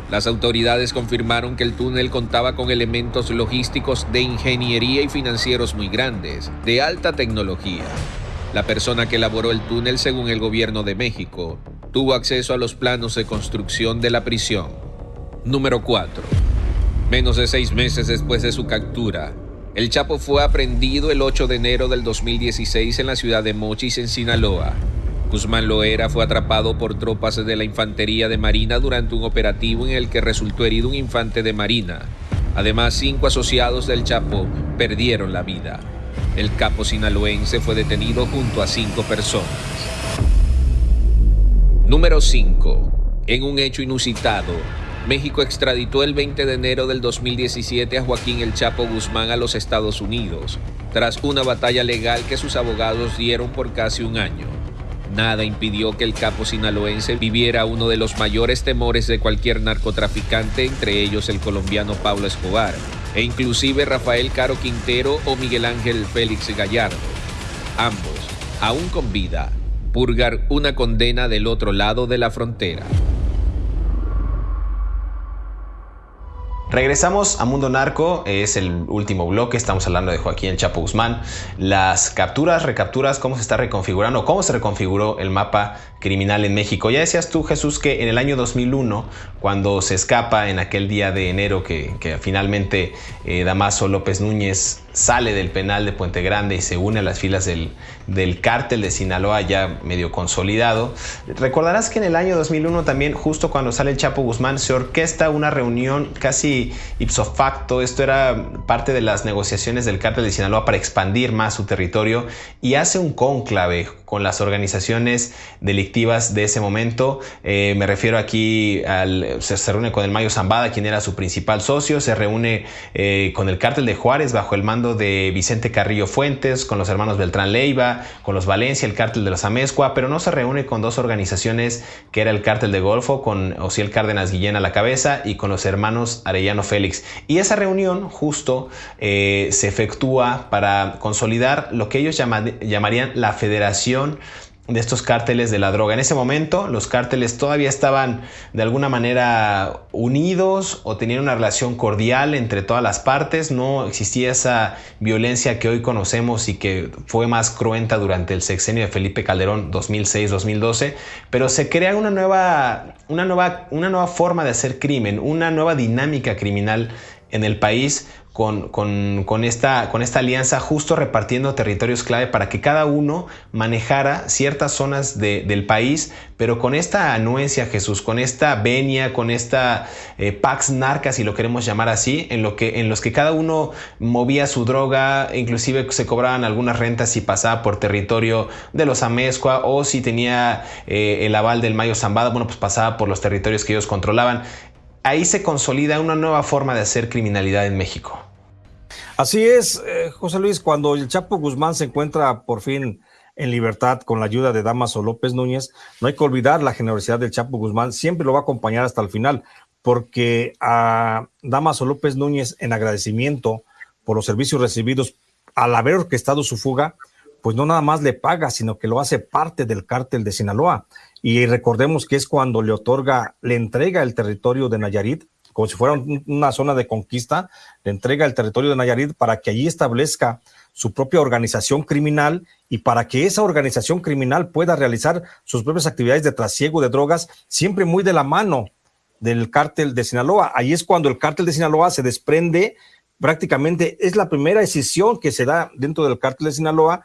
las autoridades confirmaron que el túnel contaba con elementos logísticos de ingeniería y financieros muy grandes, de alta tecnología. La persona que elaboró el túnel, según el gobierno de México, tuvo acceso a los planos de construcción de la prisión. Número 4. Menos de seis meses después de su captura, el Chapo fue aprendido el 8 de enero del 2016 en la ciudad de Mochis, en Sinaloa. Guzmán Loera fue atrapado por tropas de la Infantería de Marina durante un operativo en el que resultó herido un infante de Marina. Además, cinco asociados del Chapo perdieron la vida. El capo sinaloense fue detenido junto a cinco personas. Número 5. En un hecho inusitado, México extraditó el 20 de enero del 2017 a Joaquín El Chapo Guzmán a los Estados Unidos, tras una batalla legal que sus abogados dieron por casi un año. Nada impidió que el capo sinaloense viviera uno de los mayores temores de cualquier narcotraficante, entre ellos el colombiano Pablo Escobar, e inclusive Rafael Caro Quintero o Miguel Ángel Félix Gallardo. Ambos, aún con vida, purgar una condena del otro lado de la frontera. Regresamos a Mundo Narco, es el último bloque, estamos hablando de Joaquín Chapo Guzmán. Las capturas, recapturas, cómo se está reconfigurando, cómo se reconfiguró el mapa criminal en México. Ya decías tú, Jesús, que en el año 2001, cuando se escapa en aquel día de enero que, finalmente eh, Damaso López Núñez sale del penal de Puente Grande y se une a las filas del, del cártel de Sinaloa ya medio consolidado. Recordarás que en el año 2001 también, justo cuando sale el Chapo Guzmán, se orquesta una reunión casi ipso facto. Esto era parte de las negociaciones del cártel de Sinaloa para expandir más su territorio y hace un cónclave con las organizaciones delictivas de ese momento. Eh, me refiero aquí al, se, reúne con el Mayo Zambada, quien era su principal socio, se reúne eh, con el cártel de Juárez bajo el mando de Vicente Carrillo Fuentes, con los hermanos Beltrán Leiva, con los Valencia, el cártel de los Amezcua, pero no se reúne con dos organizaciones que era el cártel de Golfo, con Ociel Cárdenas Guillén a la cabeza y con los hermanos Arellano Félix. Y esa reunión justo eh, se efectúa para consolidar lo que ellos llamarían la Federación de estos cárteles de la droga. En ese momento los cárteles todavía estaban de alguna manera unidos o tenían una relación cordial entre todas las partes, no existía esa violencia que hoy conocemos y que fue más cruenta durante el sexenio de Felipe Calderón 2006-2012, pero se crea una nueva, una, nueva, una nueva forma de hacer crimen, una nueva dinámica criminal en el país con, esta, con esta alianza, justo repartiendo territorios clave para que cada uno manejara ciertas zonas del país, pero con esta anuencia, Jesús, con esta venia, con esta eh, pax narca, si lo queremos llamar así, en, lo que, en los que cada uno movía su droga, inclusive se cobraban algunas rentas si pasaba por territorio de los Amezcua o si tenía eh, el aval del Mayo Zambada, bueno, pues pasaba por los territorios que ellos controlaban ahí se consolida una nueva forma de hacer criminalidad en México. Así es, eh, José Luis, cuando el Chapo Guzmán se encuentra por fin en libertad con la ayuda de Damaso López Núñez, no hay que olvidar la generosidad del Chapo Guzmán, siempre lo va a acompañar hasta el final, porque a Damaso López Núñez, en agradecimiento por los servicios recibidos al haber orquestado su fuga, pues no nada más le paga, sino que lo hace parte del cártel de Sinaloa. Y recordemos que es cuando le otorga, le entrega el territorio de Nayarit, como si fuera una zona de conquista, le entrega el territorio de Nayarit para que allí establezca su propia organización criminal y para que esa organización criminal pueda realizar sus propias actividades de trasiego de drogas, siempre muy de la mano del cártel de Sinaloa. Ahí es cuando el cártel de Sinaloa se desprende, prácticamente es la primera decisión que se da dentro del cártel de Sinaloa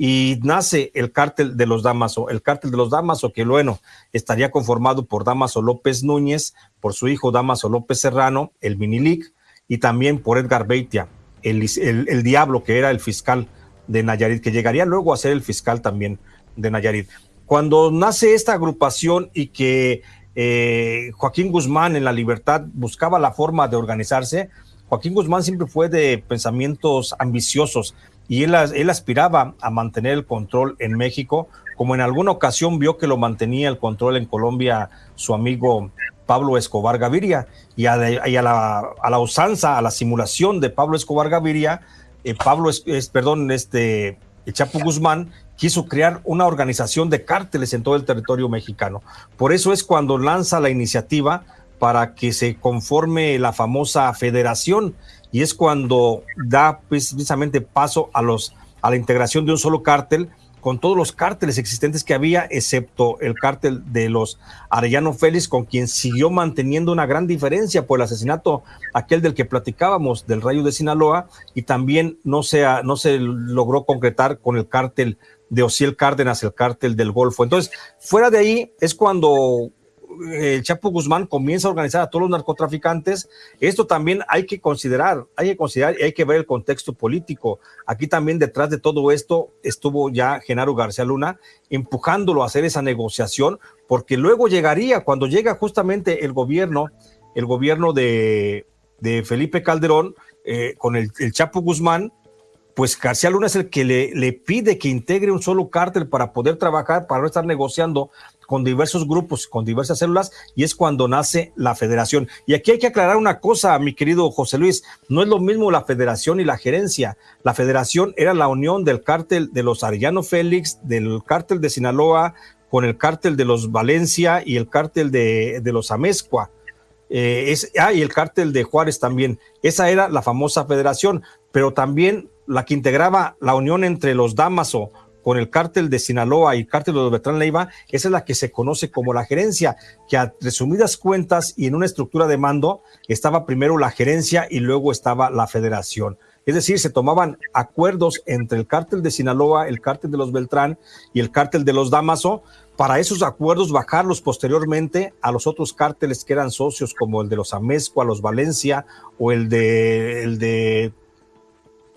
y nace el cártel de los Damaso. El cártel de los Damaso, que bueno, estaría conformado por Damaso López Núñez, por su hijo Damaso López Serrano, el Minilic, y también por Edgar Beitia, el, diablo que era el fiscal de Nayarit, que llegaría luego a ser el fiscal también de Nayarit. Cuando nace esta agrupación y que eh, Joaquín Guzmán en la libertad buscaba la forma de organizarse, Joaquín Guzmán siempre fue de pensamientos ambiciosos, y él, aspiraba a mantener el control en México, como en alguna ocasión vio que lo mantenía el control en Colombia su amigo Pablo Escobar Gaviria, y a, la, a usanza, a la simulación de Pablo Escobar Gaviria, eh, Pablo, perdón, este, Chapo Guzmán quiso crear una organización de cárteles en todo el territorio mexicano. Por eso es cuando lanza la iniciativa para que se conforme la famosa federación y es cuando da precisamente paso a, los, a la integración de un solo cártel con todos los cárteles existentes que había, excepto el cártel de los Arellano Félix, con quien siguió manteniendo una gran diferencia por el asesinato aquel del que platicábamos, del Rayo de Sinaloa, y también no se, no se logró concretar con el cártel de Ociel Cárdenas, el cártel del Golfo. Entonces, fuera de ahí es cuando el Chapo Guzmán comienza a organizar a todos los narcotraficantes, esto también hay que considerar, hay que considerar y hay que ver el contexto político. Aquí también detrás de todo esto estuvo ya Genaro García Luna empujándolo a hacer esa negociación, porque luego llegaría, cuando llega justamente el gobierno, el gobierno de, Felipe Calderón eh, con el, el Chapo Guzmán, pues García Luna es el que le, le, pide que integre un solo cártel para poder trabajar, para no estar negociando con diversos grupos, con diversas células, y es cuando nace la federación. Y aquí hay que aclarar una cosa, mi querido José Luis, no es lo mismo la federación y la gerencia. La federación era la unión del cártel de los Arellano Félix, del cártel de Sinaloa, con el cártel de los Valencia y el cártel de, los Amezcua. Eh, ah, y el cártel de Juárez también. Esa era la famosa federación, pero también la que integraba la unión entre los Damaso con el cártel de Sinaloa y el cártel de los Beltrán Leiva, esa es la que se conoce como la gerencia, que a resumidas cuentas y en una estructura de mando estaba primero la gerencia y luego estaba la federación. Es decir, se tomaban acuerdos entre el cártel de Sinaloa, el cártel de los Beltrán y el cártel de los Damaso, para esos acuerdos bajarlos posteriormente a los otros cárteles que eran socios, como el de los Amezcua, los Valencia o el de, el de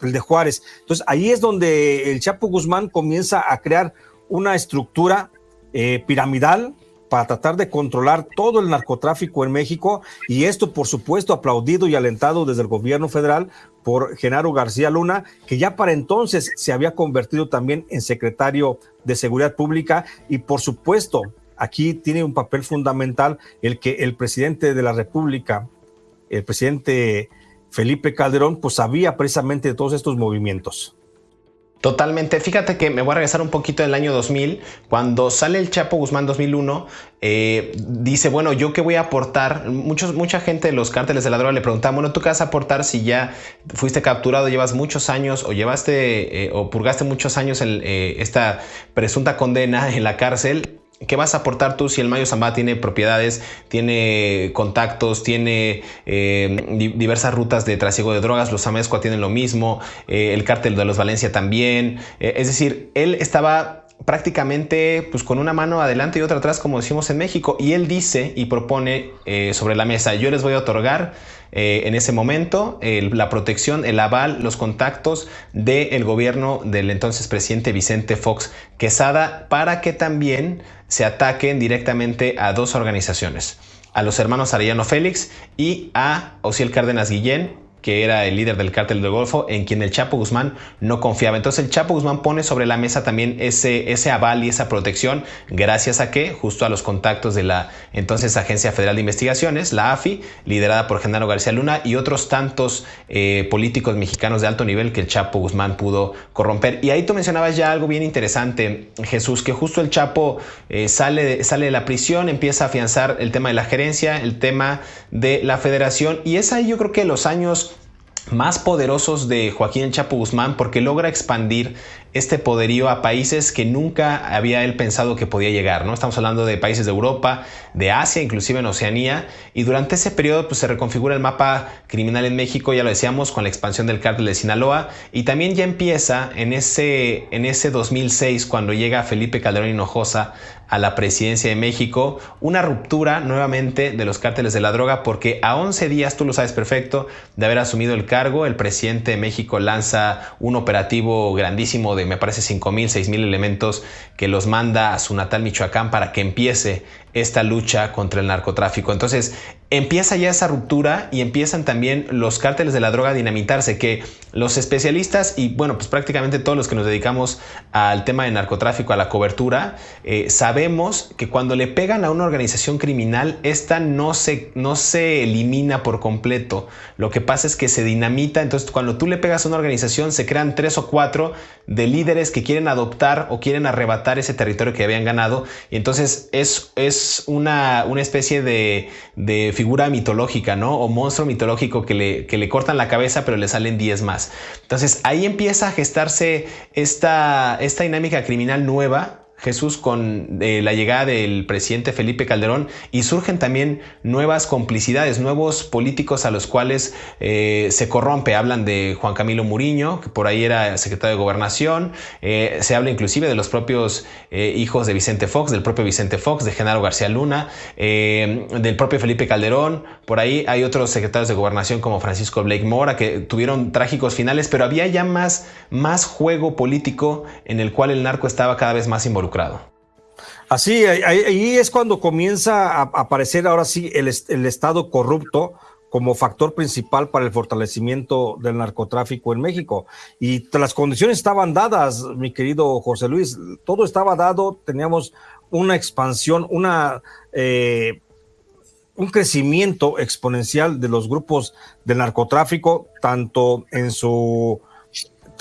el de Juárez. Entonces ahí es donde el Chapo Guzmán comienza a crear una estructura eh, piramidal para tratar de controlar todo el narcotráfico en México y esto por supuesto aplaudido y alentado desde el gobierno federal por Genaro García Luna, que ya para entonces se había convertido también en secretario de Seguridad Pública y por supuesto aquí tiene un papel fundamental el que el presidente de la República, el presidente Felipe Calderón, pues sabía precisamente todos estos movimientos. Totalmente. Fíjate que me voy a regresar un poquito del año 2000, cuando sale el Chapo Guzmán 2001, eh, dice, bueno, ¿yo qué voy a aportar? Muchos, mucha gente de los cárteles de la droga le preguntaban, bueno, ¿tú qué vas a aportar si ya fuiste capturado, llevas muchos años o llevaste eh, o purgaste muchos años en eh, esta presunta condena en la cárcel? ¿Qué vas a aportar tú si el Mayo Zambada tiene propiedades, tiene contactos, tiene eh, diversas rutas de trasiego de drogas? Los Amezcua tienen lo mismo, eh, el cártel de los Valencia también. Eh, es decir, él estaba prácticamente pues con una mano adelante y otra atrás, como decimos en México, y él dice y propone sobre la mesa, yo les voy a otorgar eh, en ese momento la protección, el aval, los contactos del gobierno del entonces presidente Vicente Fox Quesada para que también se ataquen directamente a dos organizaciones, a los hermanos Arellano Félix y a Osiel Cárdenas Guillén, que era el líder del cártel del Golfo, en quien el Chapo Guzmán no confiaba. Entonces el Chapo Guzmán pone sobre la mesa también ese, ese aval y esa protección, gracias a que, justo a los contactos de la entonces Agencia Federal de Investigaciones, la AFI, liderada por Genaro García Luna y otros tantos eh, políticos mexicanos de alto nivel que el Chapo Guzmán pudo corromper. Y ahí tú mencionabas ya algo bien interesante, Jesús, que justo el Chapo eh, sale, sale de la prisión, empieza a afianzar el tema de la gerencia, el tema de la federación, y es ahí yo creo que los años más poderosos de Joaquín Chapo Guzmán porque logra expandir este poderío a países que nunca había él pensado que podía llegar, ¿no? Estamos hablando de países de Europa, de Asia, inclusive en Oceanía, y durante ese periodo pues, se reconfigura el mapa criminal en México, ya lo decíamos, con la expansión del cártel de Sinaloa, y también ya empieza en ese, en ese 2006, cuando llega Felipe Calderón Hinojosa a la presidencia de México, una ruptura nuevamente de los cárteles de la droga, porque a 11 días, tú lo sabes perfecto, de haber asumido el cargo, el presidente de México lanza un operativo grandísimo de me parece 5 mil, 6 mil elementos que los manda a su natal Michoacán para que empiece esta lucha contra el narcotráfico. Entonces empieza ya esa ruptura y empiezan también los cárteles de la droga a dinamitarse, que los especialistas y bueno, pues prácticamente todos los que nos dedicamos al tema de narcotráfico, a la cobertura, eh, sabemos que cuando le pegan a una organización criminal, esta no se, no se elimina por completo. Lo que pasa es que se dinamita, entonces cuando tú le pegas a una organización se crean tres o cuatro de líderes que quieren adoptar o quieren arrebatar ese territorio que habían ganado y entonces es, es una, una especie de, figura mitológica, ¿no? O monstruo mitológico que le, que le cortan la cabeza, pero le salen 10 más. Entonces ahí empieza a gestarse esta, esta dinámica criminal nueva Jesús con eh, la llegada del presidente Felipe Calderón y surgen también nuevas complicidades, nuevos políticos a los cuales eh, se corrompe. Hablan de Juan Camilo Muriño, que por ahí era secretario de gobernación, eh, se habla inclusive de los propios hijos de Vicente Fox, del propio Vicente Fox, de Genaro García Luna, del propio Felipe Calderón, por ahí hay otros secretarios de gobernación como Francisco Blake Mora que tuvieron trágicos finales, pero había ya más, más juego político en el cual el narco estaba cada vez más involucrado. Así, ahí, es cuando comienza a aparecer ahora sí el, Estado corrupto como factor principal para el fortalecimiento del narcotráfico en México. Y las condiciones estaban dadas, mi querido José Luis, todo estaba dado, teníamos una expansión, una, eh, un crecimiento exponencial de los grupos de narcotráfico, tanto en su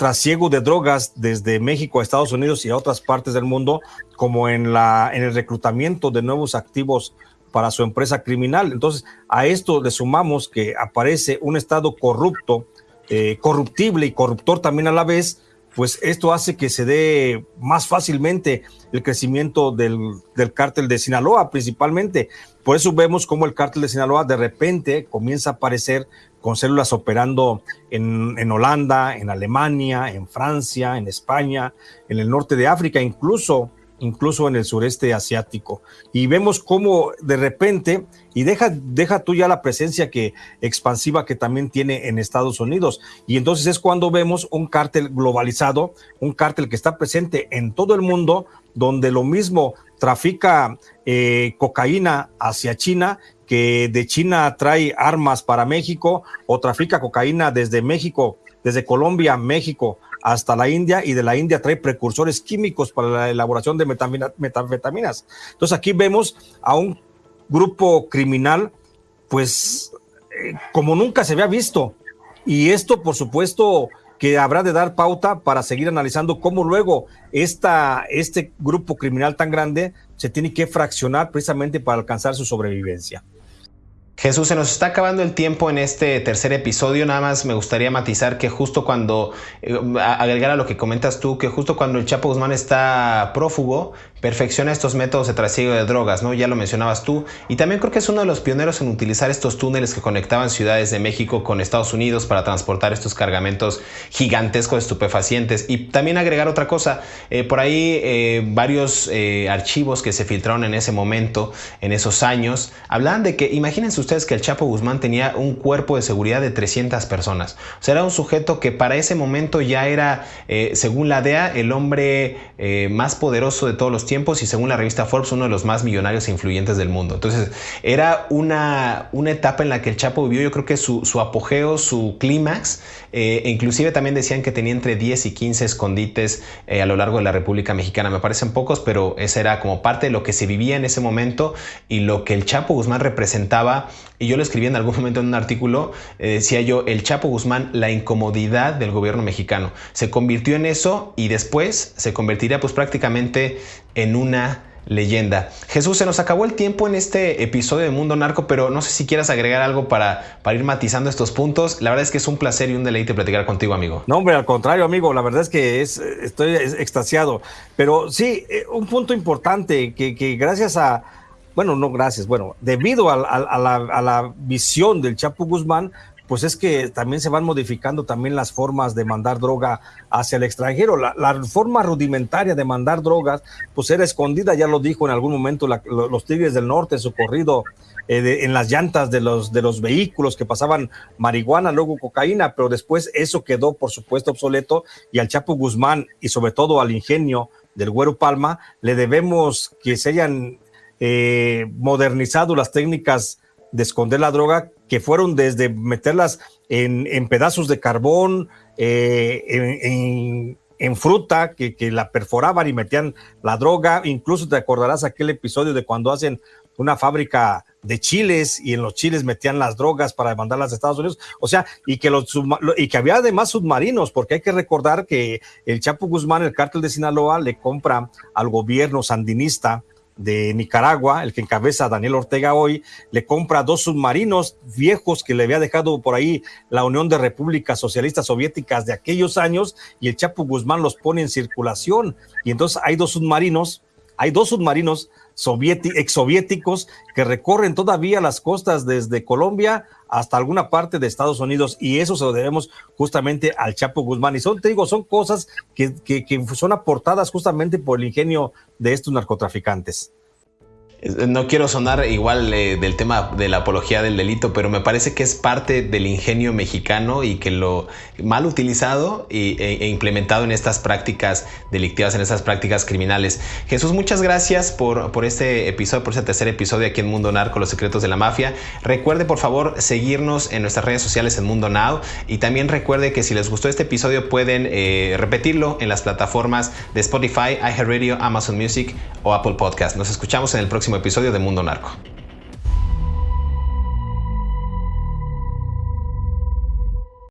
trasiego de drogas desde México a Estados Unidos y a otras partes del mundo, como en, la, en el reclutamiento de nuevos activos para su empresa criminal. Entonces, a esto le sumamos que aparece un Estado corrupto, eh, corruptible y corruptor también a la vez, pues esto hace que se dé más fácilmente el crecimiento del, del cártel de Sinaloa principalmente. Por eso vemos cómo el cártel de Sinaloa de repente comienza a aparecer con células operando en, Holanda, en Alemania, en Francia, en España, en el norte de África, incluso, incluso en el sureste asiático. Y vemos cómo de repente, y deja, deja tú ya la presencia que, expansiva que también tiene en Estados Unidos. Y entonces es cuando vemos un cártel globalizado, un cártel que está presente en todo el mundo, donde lo mismo trafica eh, cocaína hacia China, que de China trae armas para México o trafica cocaína desde México, desde Colombia, México hasta la India y de la India trae precursores químicos para la elaboración de metanfetaminas. Entonces aquí vemos a un grupo criminal, pues eh, como nunca se había visto. Y esto, por supuesto, que habrá de dar pauta para seguir analizando cómo luego esta, este grupo criminal tan grande se tiene que fraccionar precisamente para alcanzar su sobrevivencia. Jesús, se nos está acabando el tiempo en este tercer episodio. Nada más me gustaría matizar que justo cuando, eh, agregar a lo que comentas tú, que justo cuando el Chapo Guzmán está prófugo, perfecciona estos métodos de trasiego de drogas, ¿no? Ya lo mencionabas tú. Y también creo que es uno de los pioneros en utilizar estos túneles que conectaban ciudades de México con Estados Unidos para transportar estos cargamentos gigantescos de estupefacientes. Y también agregar otra cosa, eh, por ahí eh, varios archivos que se filtraron en ese momento, en esos años, hablaban de que, imagínense ustedes que el Chapo Guzmán tenía un cuerpo de seguridad de 300 personas. O sea, era un sujeto que para ese momento ya era, según la DEA, el hombre más poderoso de todos los tiempos y según la revista Forbes uno de los más millonarios e influyentes del mundo. Entonces era una, una etapa en la que el Chapo vivió yo creo que su, su apogeo, su clímax, eh, e inclusive también decían que tenía entre 10 y 15 escondites eh, a lo largo de la República Mexicana. Me parecen pocos, pero esa era como parte de lo que se vivía en ese momento y lo que el Chapo Guzmán representaba. Y yo lo escribí en algún momento en un artículo, eh, decía yo, el Chapo Guzmán, la incomodidad del gobierno mexicano. Se convirtió en eso y después se convertiría pues prácticamente en una leyenda. Jesús, se nos acabó el tiempo en este episodio de Mundo Narco, pero no sé si quieras agregar algo para, para ir matizando estos puntos. La verdad es que es un placer y un deleite platicar contigo, amigo. No, hombre, al contrario, amigo, la verdad es que es, estoy extasiado. Pero sí, eh, un punto importante que gracias a, bueno, no gracias, bueno, debido a, a, la, la visión del Chapo Guzmán, pues es que también se van modificando también las formas de mandar droga hacia el extranjero. La, forma rudimentaria de mandar drogas, pues era escondida, ya lo dijo en algún momento los Tigres del Norte, su corrido eh, en las llantas de los, de los vehículos que pasaban marihuana, luego cocaína, pero después eso quedó, por supuesto, obsoleto y al Chapo Guzmán y sobre todo al ingenio del Güero Palma le debemos que se hayan eh, modernizado las técnicas de esconder la droga, que fueron desde meterlas en, en pedazos de carbón, eh, en, en, fruta, que, que, la perforaban y metían la droga. Incluso te acordarás aquel episodio de cuando hacen una fábrica de chiles y en los chiles metían las drogas para mandarlas a Estados Unidos. O sea, y que, los, y que había además submarinos, porque hay que recordar que el Chapo Guzmán, el cártel de Sinaloa, le compra al gobierno sandinista de Nicaragua, el que encabeza Daniel Ortega hoy, le compra dos submarinos viejos que le había dejado por ahí la Unión de Repúblicas Socialistas Soviéticas de aquellos años y el Chapo Guzmán los pone en circulación. Y entonces hay dos submarinos, hay dos submarinos exsoviéticos que recorren todavía las costas desde Colombia hasta alguna parte de Estados Unidos y eso se lo debemos justamente al Chapo Guzmán. Y son, te digo, son cosas que, que, que son aportadas justamente por el ingenio de estos narcotraficantes. No quiero sonar igual eh, del tema de la apología del delito, pero me parece que es parte del ingenio mexicano y que lo mal utilizado y, e, e, implementado en estas prácticas delictivas, en estas prácticas criminales. Jesús, muchas gracias por, por este episodio, por este tercer episodio aquí en Mundo Narco, los secretos de la mafia. Recuerde por favor seguirnos en nuestras redes sociales en Mundo Now y también recuerde que si les gustó este episodio pueden eh, repetirlo en las plataformas de Spotify, iHeartRadio, Amazon Music o Apple Podcast. Nos escuchamos en el próximo episodio de Mundo Narco.